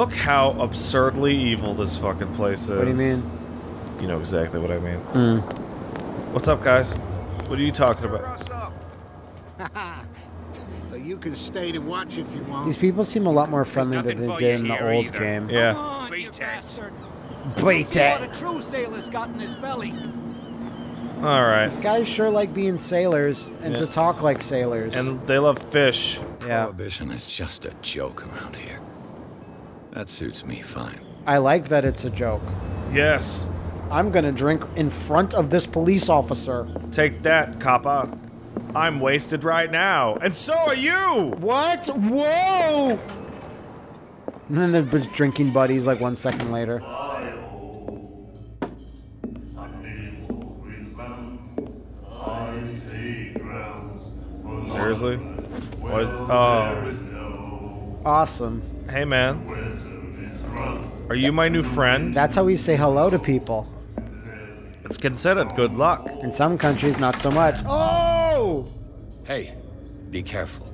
Look how absurdly evil this fucking place is. What do you mean? You know exactly what I mean. Mm. What's up, guys? What are you talking about? but you can stay to watch if you want. These people seem a lot more friendly than nothing they did in the old either. game. Yeah. Beat it. Beat See what a true sailor's got in his belly. All right. These guys sure like being sailors and to talk like sailors. And they love fish. yeah, Prohibition is just a joke around here. That suits me fine. I like that it's a joke. Yes. I'm gonna drink in front of this police officer. Take that, Kappa. I'm wasted right now, and so are you. What? Whoa! And then they're just drinking buddies like one second later. Seriously? What is? Oh. Awesome. Hey, man. Are you my new friend? That's how we say hello to people. It's considered good luck. In some countries, not so much. Oh! Hey, be careful.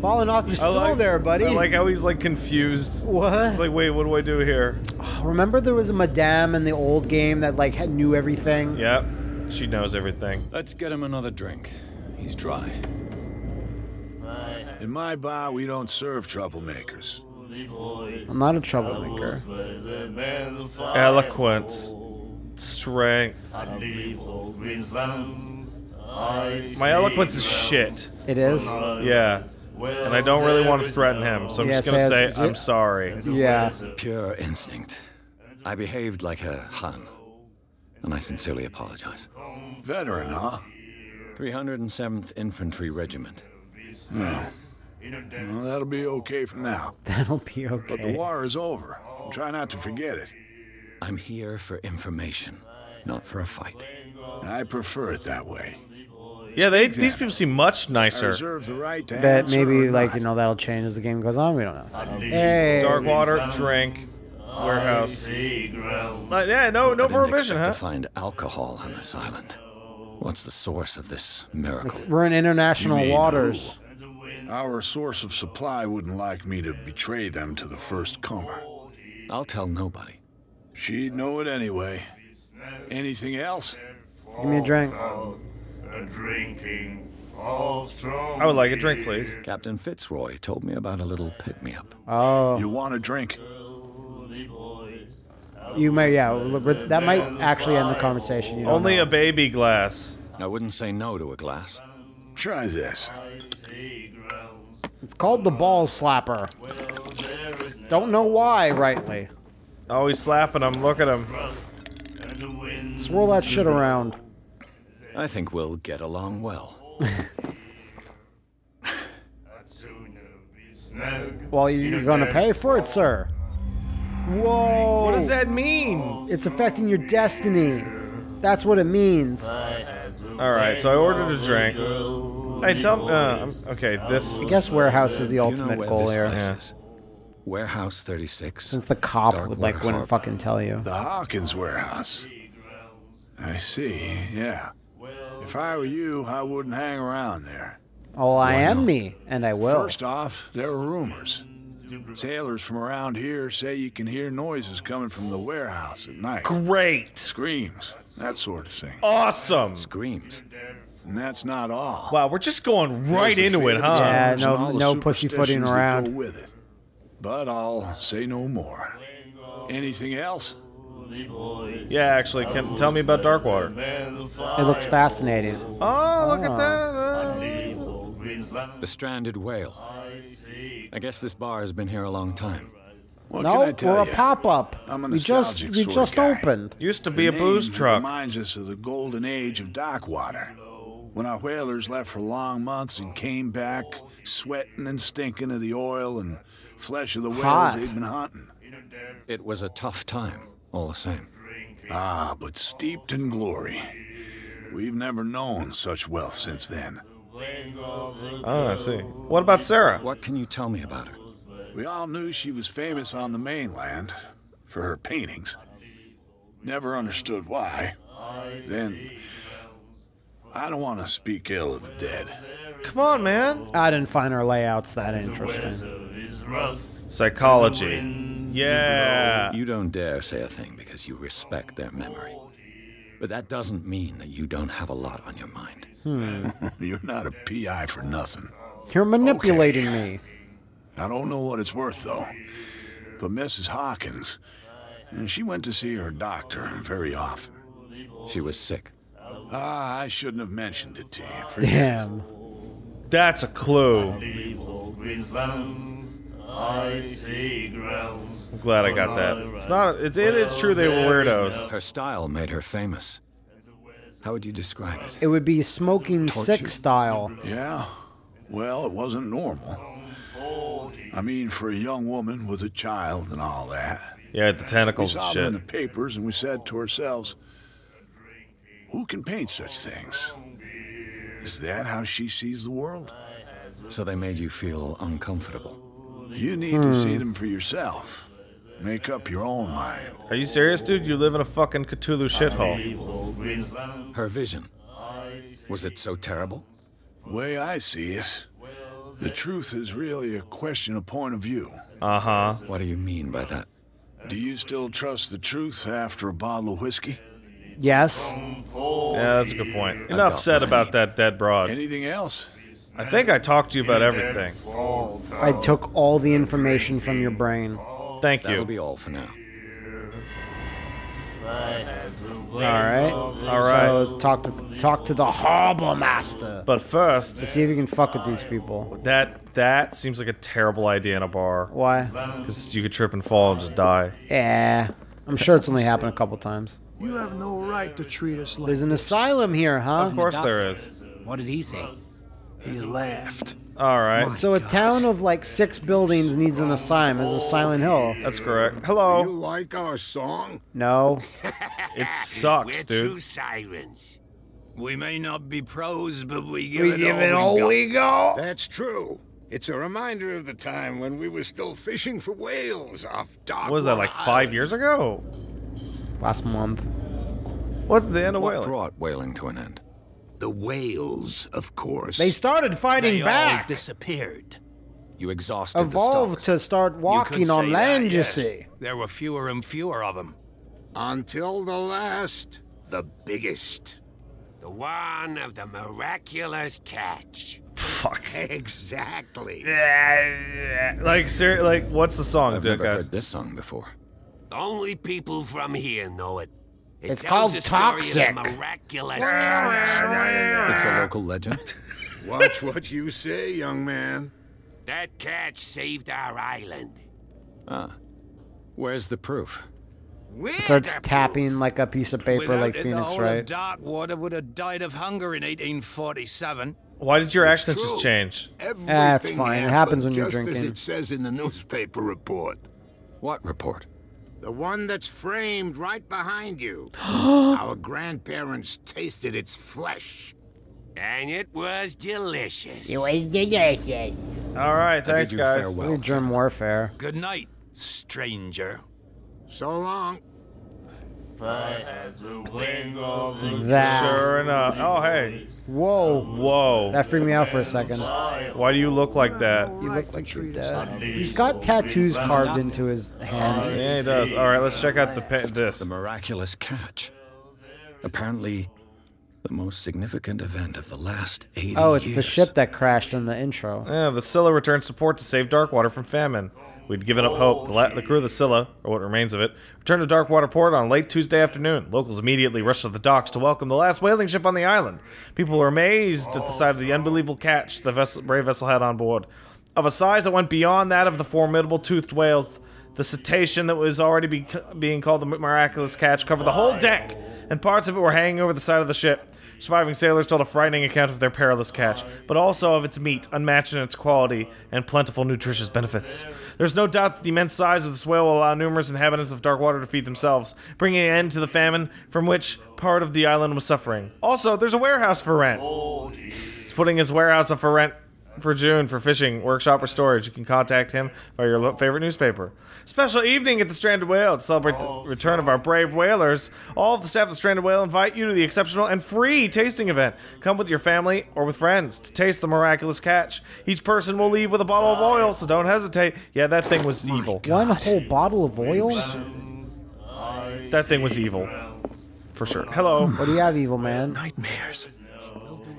Falling off your I stool like- there, buddy. I like how he's like confused. what? It's like, wait, what do I do here? Remember there was a madame in the old game that like knew everything? Yep. She knows everything. Let's get him another drink. He's dry. In my bar, we don't serve troublemakers. I'm not a troublemaker. Eloquence. Strength. My eloquence is shit. It is? Yeah. And I don't really want to threaten him, so I'm just gonna yes, say I'm sorry. Yeah. Pure instinct. I behaved like a Han, and I sincerely apologize. Veteran, huh? 307th Infantry Regiment. Hmm. Well, that'll be okay for now. That'll be okay. But the war is over. Try not to forget it. I'm here for information, not for a fight. I prefer it that way. Yeah, they these people seem much nicer. reserve the right to maybe like not. you know that'll change as the game goes on. We don't know. Hey, Darkwater, drink, warehouse. Uh, yeah, no, no I didn't prohibition, huh? to find alcohol on this island. What's the source of this miracle? we're in international You mean waters. Our source of supply wouldn't like me to betray them to the first comer. I'll tell nobody. She'd know it anyway. Anything else? Give me a drink. I would like a drink, please. Captain Fitzroy told me about a little pick-me-up. Oh, You want a drink? you may. Yeah, that might actually end the conversation. You Only know. a baby glass. I wouldn't say no to a glass. Try this. It's called the ball slapper. Don't know why, rightly. Oh, he's slapping him. Look at him. Swirl that shit around. I think we'll get along well. Well, you're gonna pay for it, sir. Whoa! What does that mean? It's affecting your destiny. That's what it means. All right, so I ordered a drink. Hey, tell me. Uh, okay, this. I guess warehouse is the You know ultimate goal this here. Yeah. Warehouse 36. Since the cop Dark would like Water wouldn't fucking tell you. The Hawkins warehouse. I see, yeah. If I were you, I wouldn't hang around there. Oh, I am me, and I will. First off, there are rumors. Sailors from around here say you can hear noises coming from the warehouse at night. Great. Screams, that sort of thing. Awesome. Screams. And that's not all. Wow, we're just going right the into it, huh? Yeah, no- and all no pussyfooting around. With it. But I'll say no more. Anything else? Yeah, actually, can tell me about Darkwater. It looks fascinating. Oh, look at that. uh. The stranded whale. I guess this bar has been here a long time. What no, can I tell we're a pop-up. We just we just opened. Used to The be a booze truck. reminds us of the golden age of Darkwater. When our whalers left for long months and came back sweating and stinking of the oil and flesh of the whales Hot. they'd been hunting. It was a tough time, all the same. Ah, but steeped in glory. We've never known such wealth since then. Oh, I see. What about Sarah? What can you tell me about her? We all knew she was famous on the mainland for her paintings. Never understood why. Then, I don't want to speak ill of the dead. Come on, man. I didn't find our layouts that interesting. Psychology. Yeah. You don't dare say a thing because you respect their memory. But that doesn't mean that you don't have a lot on your mind. Hmm. You're not a PI for nothing. You're manipulating me. I don't know what it's worth, though. But Mrs. Hawkins, she went to see her doctor very often. She was sick. Ah, I shouldn't have mentioned it to you. Forgive me. Damn. That's a clue. I'm glad I got that. It's not. It, it is true they were weirdos. Her style made her famous. How would you describe it? It would be smoking sick style. Yeah? Well, it wasn't normal. I mean, for a young woman with a child and all that. Yeah, the We tentacles and saw them in the papers and we said to ourselves, who can paint such things? Is that how she sees the world? So they made you feel uncomfortable. You need to see them for yourself. Make up your own mind. Are you serious, dude? You live in a fucking Cthulhu shithole. Her vision. Was it so terrible? way I see it, the truth is really a question of point of view. Uh huh. What do you mean by that? Do you still trust the truth after a bottle of whiskey? Yes. Yeah, that's a good point. Enough said mine. about that dead broad. Anything else? I think I talked to you about everything. I took all the information from your brain. Thank you. That'll be all for now. All right. All right. So talk to talk to the harbor master. But first, to See if you can fuck with these people. that that seems like a terrible idea in a bar. Why? Because you could trip and fall and just die. Yeah. I'm sure it's only happened a couple times. You have no right to treat us like There's an this. asylum here, huh? Of course there is. What did he say? He laughed. All right. So a town of like six buildings needs an asylum. Is a Silent Hill? That's correct. Hello. You like our song? No. It sucks, dude. sirens. We may not be pros, but we give We it give all it all we got. we go. That's true. It's a reminder of the time when we were still fishing for whales off Dark What was that, like five years ago? Last month. What's the end of What whaling? brought whaling to an end? The whales, of course. They started fighting They all disappeared. You exhausted Evolved the to start walking on land, that, you yes. see. There were fewer and fewer of them. Until the last, the biggest. The one of the miraculous catch. Fuck. Exactly. Like, ser- like, what's the song, I've dude, never guys? heard this song before. Only people from here know it. It It's called the Toxic. miraculous catch. It's a local legend. Watch what you say, young man. That catch saved our island. ah. Where's the proof? We're Starts the tapping like a piece of paper Without like it, the Phoenix, whole right? of Darkwater would have died of hunger in 1847. Why did your accent true. just change? It's fine. It happens when you're just as it says in the newspaper report. What report? The one that's framed right behind you. Our grandparents tasted its flesh. And it was delicious. It was delicious. All right, thanks, guys. farewell. Really Germ warfare. Good night, stranger. So long. That. Sure enough. Oh, hey. Whoa. Whoa. That freaked me out for a second. Why do you look like that? You look like you're dead. He's got tattoos carved into his hand. Yeah, he does. All right, let's check out the pa- this. The miraculous catch. Apparently, the most significant event of the last 80 Oh, it's the ship that crashed in the intro. Yeah, the Scylla returned support to save Darkwater from famine. We'd given up hope. The, the crew of the Scylla, or what remains of it, returned to Darkwater Port on late Tuesday afternoon. Locals immediately rushed to the docks to welcome the last whaling ship on the island. People were amazed at the sight of the unbelievable catch the vessel, brave vessel had on board. Of a size that went beyond that of the formidable toothed whales, the cetacean that was already be- being called the miraculous catch covered the whole deck, and parts of it were hanging over the side of the ship. Surviving sailors told a frightening account of their perilous catch, but also of its meat, unmatched in its quality and plentiful nutritious benefits. There's no doubt that the immense size of this whale will allow numerous inhabitants of Darkwater to feed themselves, bringing an end to the famine from which part of the island was suffering. Also, there's a warehouse for rent. He's putting his warehouse up for rent for June for fishing, workshop, or storage. You can contact him by your lo- favorite newspaper. Special evening at the Stranded Whale to celebrate the oh, return of our brave whalers. All of the staff of the Stranded Whale invite you to the exceptional and free tasting event. Come with your family or with friends to taste the miraculous catch. Each person will leave with a bottle of oil, so don't hesitate. Yeah, that thing was evil. One whole bottle of oil? That thing was evil. For sure. Hello. What do you have, evil man? Nightmares.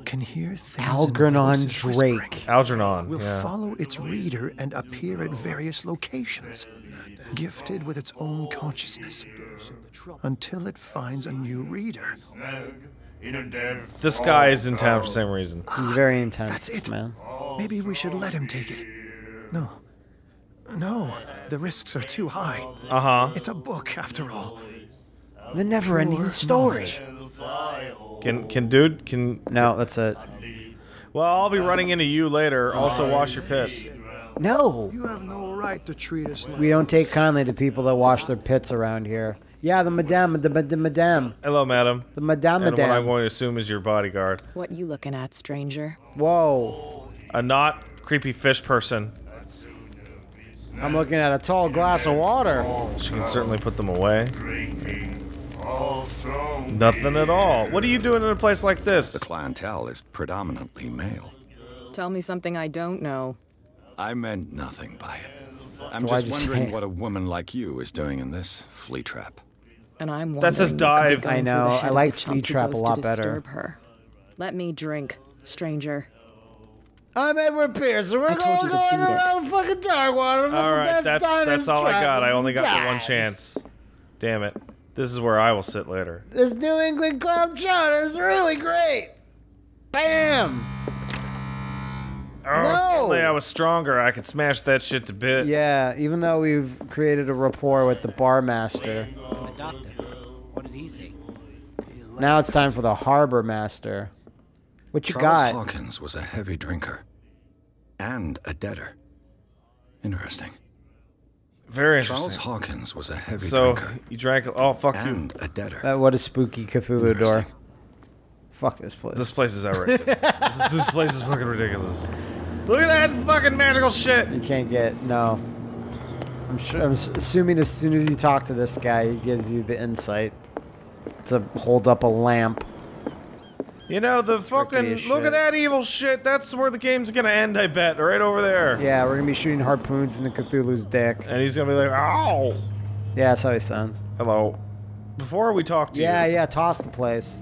Can hear things Algernon. Drake. Algernon. Will yeah. follow its reader and appear at various locations, gifted with its own consciousness, until it finds a new reader. This guy is in town for the same reason. He's very intense, That's it. man. Maybe we should let him take it. No. No, the risks are too high. Uh huh. It's a book, after all. The never-ending story. knowledge. Can can dude can No, that's it. well I'll be running into you later. Also wash your piss. No, You have no right to treat us like we don't take kindly to people that wash their pits around here. Yeah, the madame, the, the madame, Hello, madam. the madame, And what I'm going to assume is your bodyguard. What you looking at, stranger? Whoa, A not creepy fish person. I'm looking at a tall glass of water. She can certainly put them away. Nothing at all. What are you doing in a place like this? The clientele is predominantly male. Tell me something I don't know. I meant nothing by it. I'm So just just wondering say- what a woman like you is doing in this flea trap. And I'm That says wondering what could be dive. I know, I like the flea trap a lot better. Her. Let me drink, stranger. I'm Edward Pierce, and we're I told you to beat it. fucking Darkwater for all the right, best that's diners, that's all I got. I only got the one chance. Damn it. This is where I will sit later. This New England clam chowder is really great. Bam! Oh, No! if only I was stronger. I could smash that shit to bits. Yeah, even though we've created a rapport with the bar master, The doctor. What did he say? now it's time for the harbor master. What you Charles got? Hawkins was a heavy drinker and a debtor. Interesting. Very Charles interesting. Hawkins was a heavy So drinker you drank. Oh fuck you. and a debtor. Uh, what a spooky Cthulhu door. Fuck this place. This place is outrageous. this, is, this place is fucking ridiculous. Look at that fucking magical shit. You can't get no. I'm sure. I'm assuming as soon as you talk to this guy, he gives you the insight to hold up a lamp. You know the fucking look shit. at that evil shit. That's where the game's gonna end. I bet right over there. Yeah, we're gonna be shooting harpoons into Cthulhu's dick. And he's gonna be like, "Ow, Yeah, that's how he sounds. hello." Before we talk to Yeah, you, yeah. yeah, Toss the place.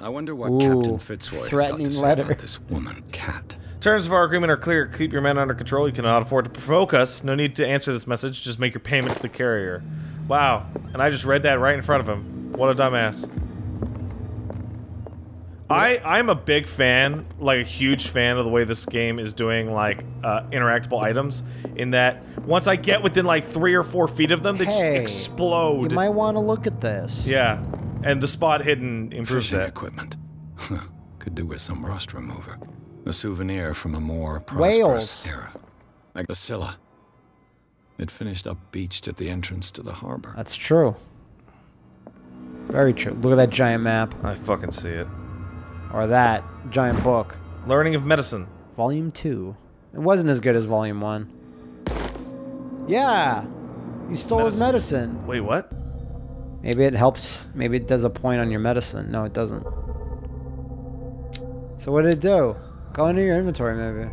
I wonder what Ooh, Captain Fitzroy has got to say letter. about this woman cat. terms of our agreement are clear. Keep your men under control. You cannot afford to provoke us. No need to answer this message. Just make your payment to the carrier. Wow. And I just read that right in front of him. What a dumbass. I I'm a big fan, like a huge fan of the way this game is doing like uh, interactable items. In that once I get within like three or four feet of them, they Hey, just explode. You might want to look at this. yeah, and the spot hidden improves Fishing that. equipment. Could do with some rust remover. A souvenir from a more prosperous Whales. era. Like the Scylla. It finished up beached at the entrance to the harbor. That's true. Very true. Look at that giant map. I fucking see it. Or that giant book. Learning of medicine. Volume 2. It wasn't as good as Volume 1. Yeah! You stole his medicine. Wait, what? Maybe it helps. Maybe it does a point on your medicine. No, it doesn't. So what did it do? Go into your inventory, maybe.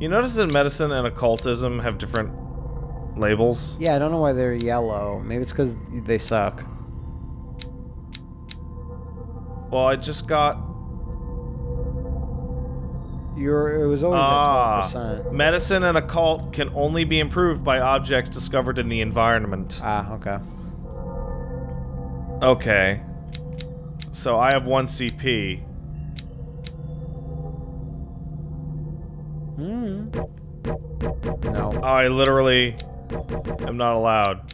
You notice that medicine and occultism have different labels? Yeah, I don't know why they're yellow. Maybe it's because they suck. Well, I just got You're, it was always ah, at 12%. medicine and occult can only be improved by objects discovered in the environment. Ah, okay. Okay. So I have one CP. No. I literally am not allowed.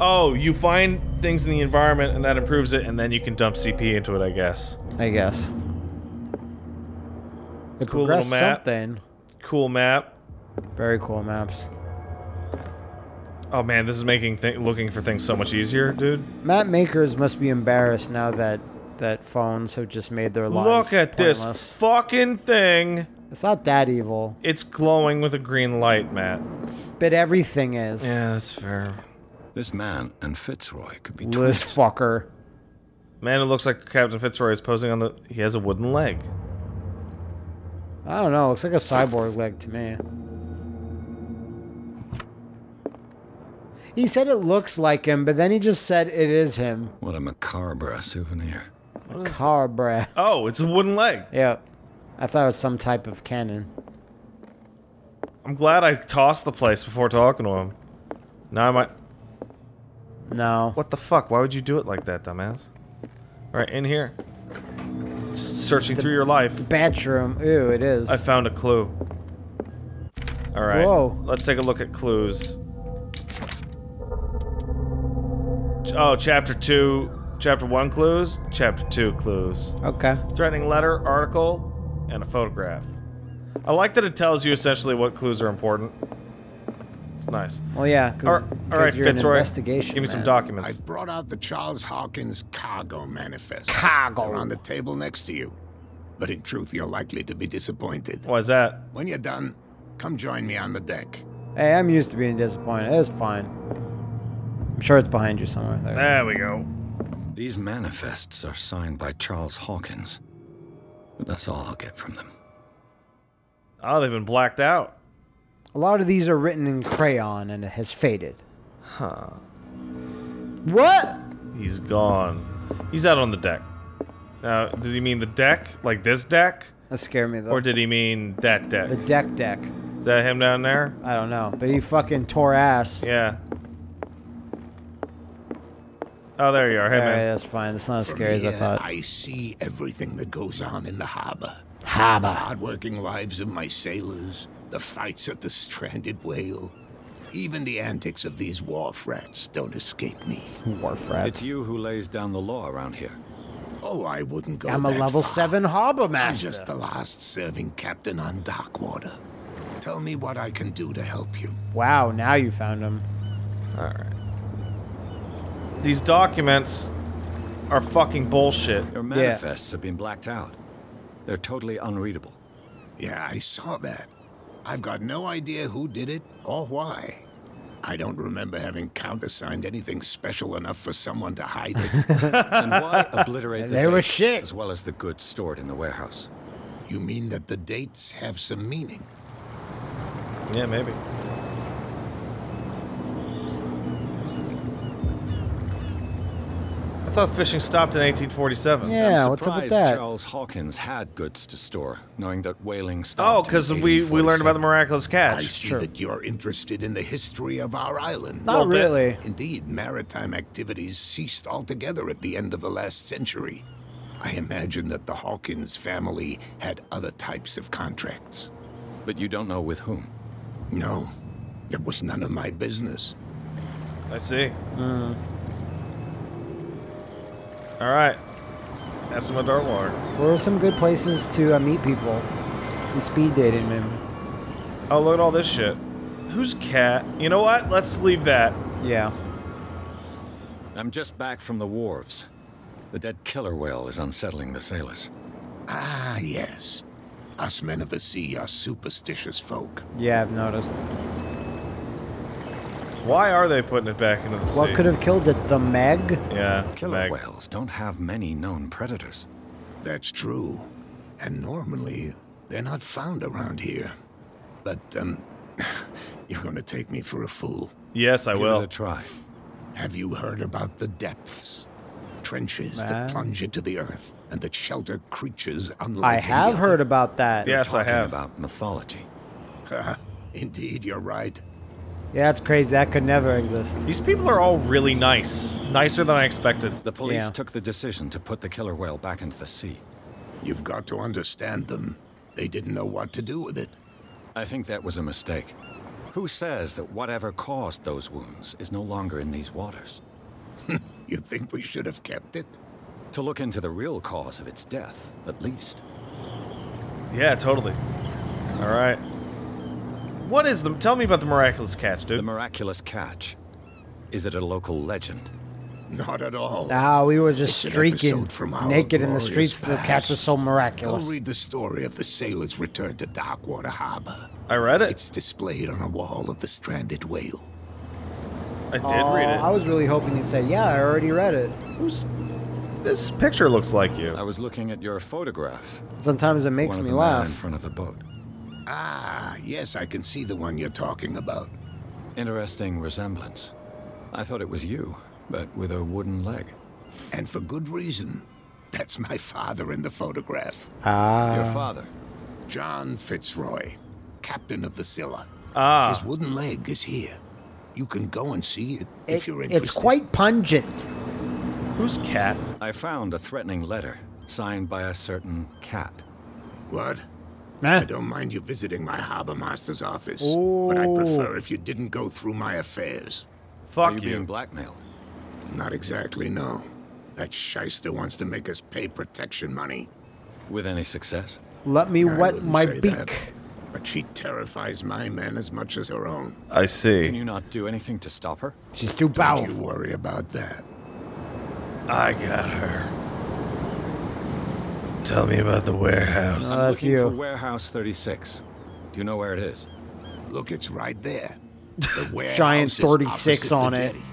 Oh, you find things in the environment and that improves it, and then you can dump CP into it, I guess. I guess. It Cool little map. something. Cool map. Very cool maps. Oh man, this is making th looking for things so much easier, dude. Map makers must be embarrassed now that that phones have just made their lives Look at this fucking thing. It's not that evil, It's glowing with a green light, Matt. but everything is. Yeah, that's fair. This man and Fitzroy could be This fucker. Man, it looks like Captain Fitzroy is posing on the. He has a wooden leg. I don't know. Looks like a cyborg leg to me. He said it looks like him, but then he just said it is him. What a macabre souvenir. Cabra. Oh, it's a wooden leg. Yeah. I thought it was some type of cannon. I'm glad I tossed the place before talking to him. Now I might. No. What the fuck? Why would you do it like that, dumbass? All right, in here. Searching through your life, Bedroom. Ooh, it is. I found a clue. All right. Whoa. Let's take a look at clues. Oh, chapter two, chapter one clues, chapter two clues. okay. Threatening letter, article, and a photograph. I like that it tells you essentially what clues are important. It's nice. Well, yeah. All right, all right you're Fitzroy. investigation Give me some documents. I brought out the Charles Hawkins cargo manifest. Cargo. They're on the table next to you. But in truth, you're likely to be disappointed. Why is that? When you're done, come join me on the deck. Hey, I'm used to being disappointed. It's fine. I'm sure it's behind you somewhere. There. There we go. These manifests are signed by Charles Hawkins. But that's all I'll get from them. Oh, they've been blacked out. A lot of these are written in crayon and it has faded. Huh. What? He's gone. He's out on the deck. Now, did he mean the deck? Like this deck? That scared me though. Or did he mean that deck? the deck deck? Is that him down there? I don't know, but he fucking tore ass. Yeah. Oh, there you are. Hey, Alright, man. that's fine. That's not as From scary as I thought. I see everything that goes on in the harbor. The Harbor. hardworking lives of my sailors, the fights at the stranded whale. Even the antics of these wharf rats don't escape me. Wharf rats. It's you who lays down the law around here. Oh, I wouldn't go I'm a level far. 7 harbor master. I'm just the last serving captain on Darkwater. Tell me what I can do to help you. Wow, now you found him. Alright. These documents are fucking bullshit. Your manifests have been blacked out. They're totally unreadable. Yeah, I saw that. I've got no idea who did it or why. I don't remember having countersigned anything special enough for someone to hide it. And why obliterate the They were dates shit. as well as the goods stored in the warehouse? you mean that the dates have some meaning? Yeah, maybe. I thought fishing stopped in 1847. Yeah, I'm what's up with that? Charles Hawkins had goods to store, knowing that whaling Oh, stopped. in because we, we learned about the miraculous catch. I catch. see that you're interested in the history of our island. Not bit. really. Indeed, maritime activities ceased altogether at the end of the last century. I imagine that the Hawkins family had other types of contracts. But you don't know with whom. No, it was none of my business. I see. Mm. All right. That's some dark water. Where are some good places to uh, meet people? Some speed dating, maybe. Oh, look at all this shit. Who's cat? You know what? Let's leave that. Yeah. I'm just back from the wharves. The dead killer whale is unsettling the sailors. Ah, yes. Us men of the sea are superstitious folk. Yeah, I've noticed. Why are they putting it back into the sea? What could have killed it? The Meg? Yeah, Killer Meg. whales don't have many known predators. That's true. And normally, they're not found around here. But, um, you're gonna take me for a fool. Yes, I Give will. it a try. Have you heard about the depths? Trenches Man. that plunge into the earth and that shelter creatures unlike I any have other. heard about that. Yes, I Talking have. about mythology. Indeed, you're right. Yeah, that's crazy. That could never exist. These people are all really nice. Nicer than I expected. The police Yeah. took the decision to put the killer whale back into the sea. You've got to understand them. They didn't know what to do with it. I think that was a mistake. Who says that whatever caused those wounds is no longer in these waters? You think we should have kept it? To look into the real cause of its death, at least. Yeah, totally. All right. What is the? Tell me about the miraculous catch, dude. The miraculous catch. Is it a local legend? Not at all. Ah, we were just It's streaking from naked in the glorious streets. The catch past. was so miraculous. Go read the story of the sailor's return to Darkwater Harbor. I read it. It's displayed on a wall of the stranded whale. I did Oh, read it. I was really hoping you'd say, "Yeah, I already read it." Who's this picture looks like you? I was looking at your photograph. Sometimes it makes One of me the man laugh. in front of the boat. Ah, yes, I can see the one you're talking about. Interesting resemblance. I thought it was you, but with a wooden leg. And for good reason. That's my father in the photograph. Ah, Your father. John Fitzroy, captain of the Scylla. Ah. His wooden leg is here. You can go and see it if you're interested. it's quite pungent. Who's cat? I found a threatening letter signed by a certain cat. What? Nah. I don't mind you visiting my harbor master's office, but I'd oh. prefer if you didn't go through my affairs. Fuck Are you, you. being blackmailed? Not exactly, no. That shyster wants to make us pay protection money. With any success? Let me I wet my say beak. that, but she terrifies my men as much as her own. I see. Can you not do anything to stop her? She's too Don't you worry about that. I got her. Tell me about the warehouse. Uh, that's Looking for you. Warehouse 36. Do you know where it is? Look, it's right there. The warehouse Giant 36 opposite on the it. jetty.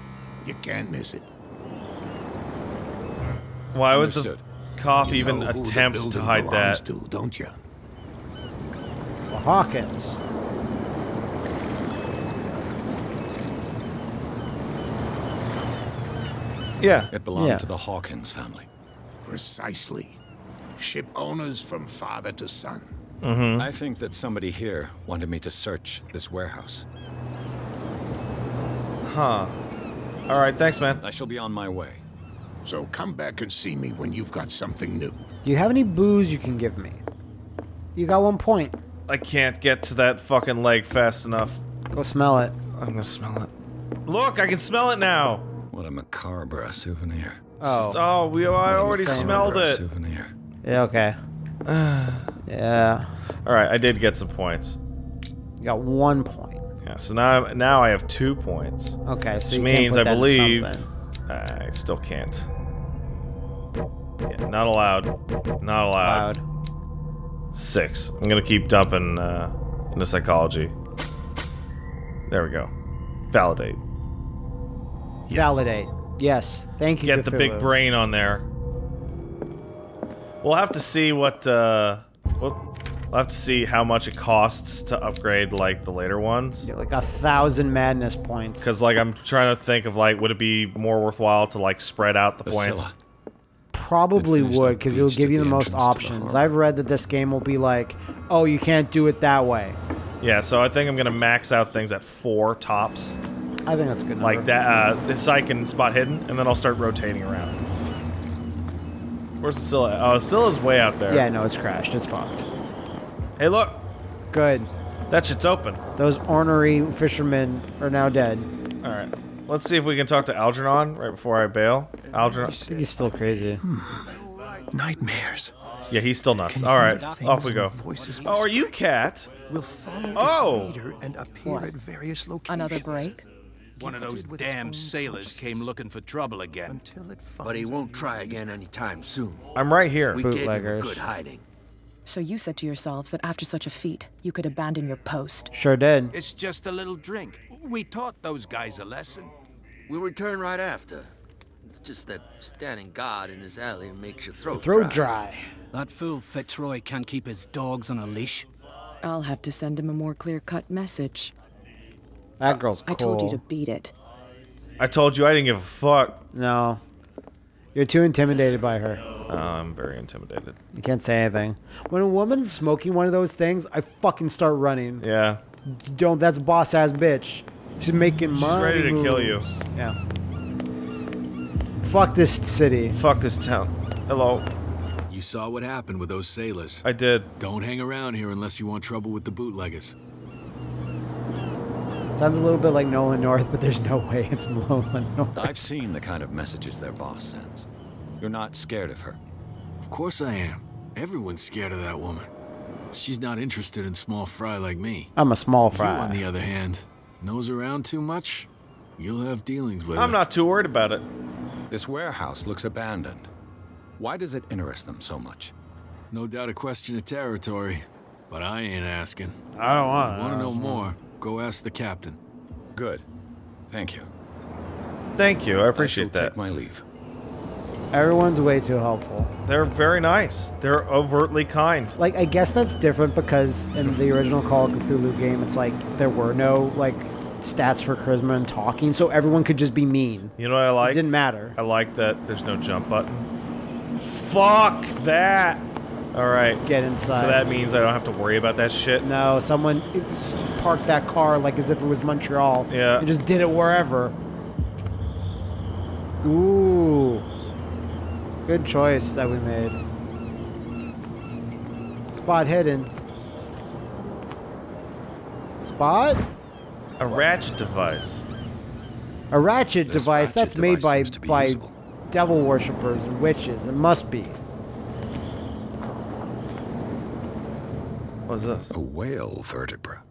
You can't miss it. Why would the cop You even know who the attempt to hide belongs that? To, don't you? Hawkins. Yeah. It belonged Yeah. to the Hawkins family. Precisely. Ship owners from father to son. Mm-hmm. I think that somebody here wanted me to search this warehouse. Huh. All right. Thanks, man. I shall be on my way. So come back and see me when you've got something new. Do you have any booze you can give me? You got one point. I can't get to that fucking leg fast enough. Go smell it. I'm gonna smell it. Look, I can smell it now. What a macabre souvenir. Oh. Oh, we I already smelled it. Souvenir. Yeah, okay. yeah. All right, I did get some points. You got one point. Yeah, so now now I have two points, Okay, so which you means can't I put that in believe. I still can't. Yeah, not allowed. Not allowed. Loud. Six. I'm gonna keep dumping uh, into psychology. There we go. Validate. Validate. Yes. Thank you. Get the big brain on there. We'll have to see what. Uh, we'll, we'll have to see how much it costs to upgrade like the later ones. Yeah, Like a thousand madness points. Because like I'm trying to think of like would it be more worthwhile to like spread out the, The points? Probably would, because it'll give you the the most entrance to the options. I've read that this game will be like, oh, you can't do it that way. Yeah, so I think I'm gonna max out things at four tops, I think that's a good. like that. Uh, this I can spot hidden, and then I'll start rotating around. Where's the Scylla? Oh, Scylla's way out there. Yeah, no, it's crashed. It's fucked. Hey, look, Good. that shit's open. Those ornery fishermen are now dead. All right, let's see if we can talk to Algernon right before I bail. Algernon. He's still crazy. Nightmares. Yeah, he's still nuts. Can All hear right, things off we go. voices Oh, are you Cat? Will follow Oh. its leader and appear at various locations. Another break? One of those gifted damn sailors came looking for trouble again. Until it But he won't try again anytime soon. I'm right here. We gave him a good hiding. So you said to yourselves that after such a feat, you could abandon your post. Sure did. It's just a little drink. We taught those guys a lesson. We'll return right after. It's just that standing guard in this alley makes your throat Throat dry. dry. That fool Fitzroy can't keep his dogs on a leash. I'll have to send him a more clear-cut message. That girl's cool. I told you to beat it. I told you I didn't give a fuck. No. You're too intimidated by her. Oh, I'm very intimidated. You can't say anything. When a woman's smoking one of those things, I fucking start running. Yeah. Don't. That's boss ass bitch. She's making She's money. ready to kill you. Yeah. Fuck this city. Fuck this town. Hello. You saw what happened with those sailors. I did. Don't hang around here unless you want trouble with the bootleggers. Sounds a little bit like Nolan North, but there's no way it's Nolan North. I've seen the kind of messages their boss sends. You're not scared of her. Of course I am. Everyone's scared of that woman. She's not interested in small fry like me. I'm a small fry. You, fry. on the other hand, nose around too much? You'll have dealings with I'm her. not too worried about it. This warehouse looks abandoned. Why does it interest them so much? No doubt a question of territory, but I ain't asking. I don't want Want to know more? Go ask the captain. Good. Thank you. Thank you. I I appreciate shall that. take my leave. Everyone's way too helpful. They're very nice. They're overtly kind. Like, I guess that's different because in the original Call of Cthulhu game, it's like there were no like stats for charisma and talking, so everyone could just be mean. You know what I like? It didn't matter. I like that there's no jump button. Fuck that. All right. Get inside. So that means I don't have to worry about that shit. No, someone parked that car like as if it was Montreal. Yeah. And just did it wherever. Ooh. Good choice that we made. Spot hidden. Spot? A ratchet device. A ratchet This device ratchet that's made by seems to be by usable. devil worshippers and witches. It must be. What's this? A whale vertebra.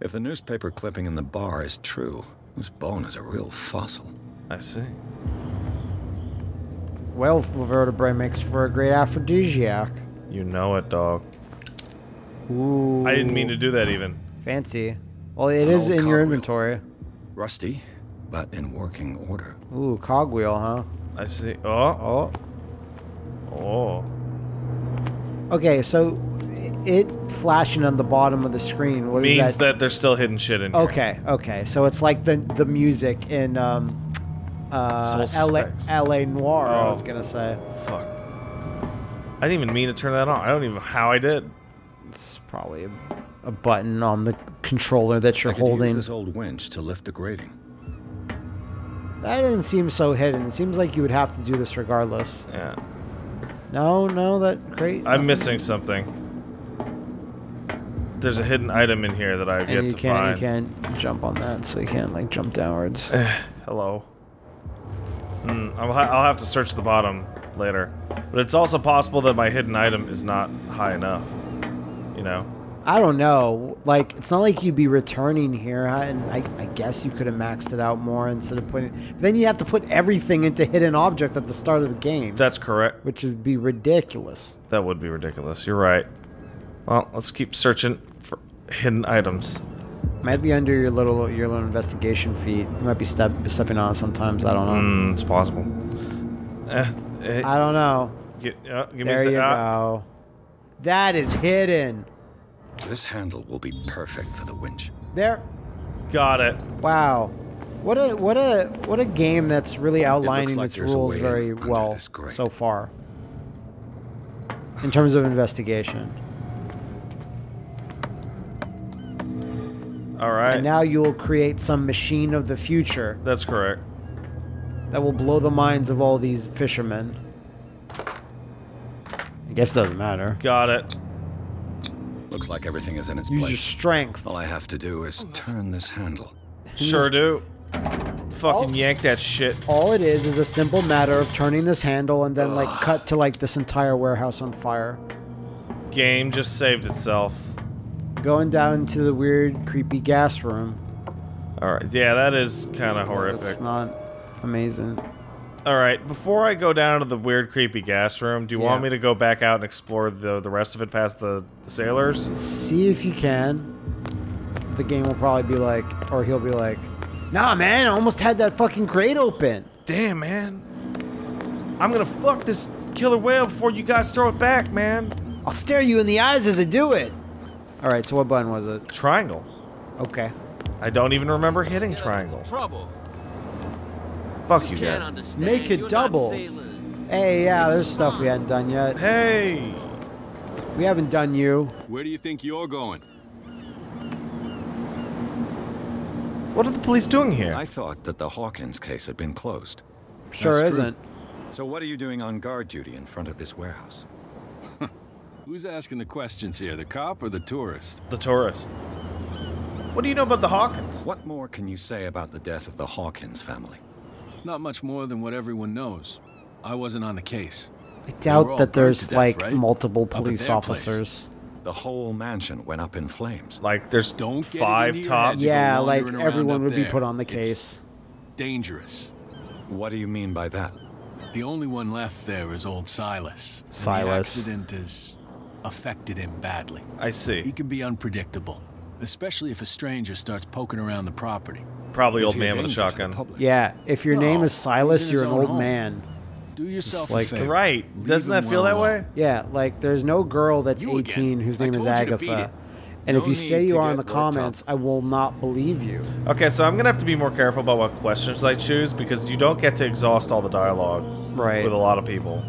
If the newspaper clipping in the bar is true, this bone is a real fossil. I see. Whale vertebrae makes for a great aphrodisiac. You know it, dog. Ooh. I didn't mean to do that even. Fancy. Well, it An is in your cogwheel. inventory. Rusty, but in working order. Ooh, cogwheel, huh? I see. Oh. Oh. Oh. Okay, so it flashing on the bottom of the screen. What is Means that? that there's still hidden shit in here. Okay, okay. So it's like the the music in um, uh, LA, LA Noire. I was Oh. gonna say Fuck. I didn't even mean to turn that on. I don't even know how I did. it's probably a, a button on the controller that you're I could use holding. this old winch to lift the grating. That doesn't seem so hidden. It seems like you would have to do this regardless. Yeah. No, no, that crate. I'm missing something. There's a hidden item in here that I've and yet you to can't find. you can't jump on that, so you can't like jump downwards. Hello. Hmm, I'll, ha- I'll have to search the bottom later. But it's also possible that my hidden item is not high enough. You know? I don't know. Like, it's not like you'd be returning here, and I, I guess you could have maxed it out more instead of putting. But then you have to put everything into hidden object at the start of the game, That's correct. which would be ridiculous. That would be ridiculous. You're right. Well, let's keep searching hidden items. Might be under your little your little investigation feet. You might be step, stepping on it sometimes. I don't know. Hmm, it's possible. Eh, eh, I don't know. gi- uh, give me a There you ah, go. That is hidden. This handle will be perfect for the winch. There. Got it. Wow. What a what a what a game that's really outlining like its rules very well so far. In terms of investigation. All right. And now you'll create some machine of the future That's correct. that will blow the minds of all these fishermen. I guess it doesn't matter. Got it. Looks like everything is in its Use your place. strength. All I have to do is turn this handle. Sure do. Fucking yank that shit. All it is is a simple matter of turning this handle and then like cut to like this entire warehouse on fire. Game just saved itself. Going down to the weird creepy gas room. All right. Yeah, that is kind of It's horrific. not amazing. All right. Before I go down to the weird, creepy gas room, do you want me to go back out and explore the the rest of it past the, the sailors? See if you can. The game will probably be like, or he'll be like, Nah, man, I almost had that fucking crate open. Damn, man. I'm gonna fuck this killer whale before you guys throw it back, man. I'll stare you in the eyes as I do it. All right, so what button was it? Triangle. Okay. I don't even remember hitting triangle. Trouble. Fuck you, Can't Make it You're double. Hey, yeah, there's stuff we hadn't done yet. Hey. We haven't done you. Where do you think you're going? What are the police doing here? I thought that the Hawkins case had been closed. Sure That's isn't. So what are you doing on guard duty in front of this warehouse? Who's asking the questions here, the cop or the tourist? The tourist. What do you know about the Hawkins? What more can you say about the death of the Hawkins family? Not much more than what everyone knows. I wasn't on the case. I doubt that there's death, like right? multiple police their place. officers. The whole mansion went up in flames. Like there's Don't five into tops. head. You've been Yeah, like everyone up would be put on the It's case. dangerous. What do you mean by that? The only one left there is old Silas. and Silas. The accident has affected him badly. I see. He can be unpredictable, especially if a stranger starts poking around the property. Probably Is old man with a danger to the shotgun. Yeah, if your name is Silas, you're an old home. man. Do yourself like- a favor. Right. Leave Doesn't that feel well that way? alone. Yeah, like there's no girl that's You 18 again. whose name is told you to beat Agatha. it. And if you say you are in the worked up. comments, I will not believe you. Okay, so I'm gonna have to be more careful about what questions I choose because you don't get to exhaust all the dialogue Right. with a lot of people.